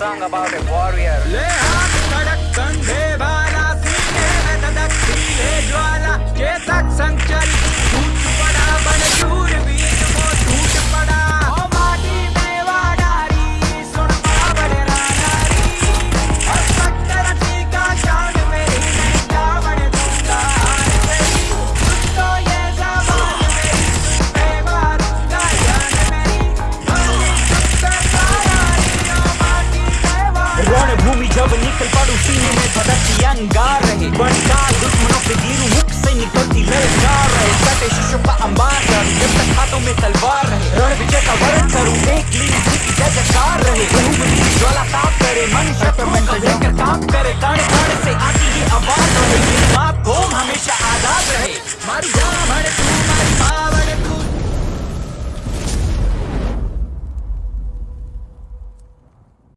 about a warrior. में वाडारी रणभूमि जब निकल पड़ू सीने में धधकती अंगार रहे। बनकार दुश्मनों पे गिरू मुख से निकलती ललकार रहे। कटे शिशु का अंबार रहे। जब तक हाथों में तलवार रहे। रण विजय का वरण करूँ एक लीन की जय जयकार रहे। की ज्वाला ताप करे मन शत्रु को लेकर काम करे कण कण से आती ये आवाज़ रहे। मेरी माँ को हमेशा आज़ाद रहे। मर जा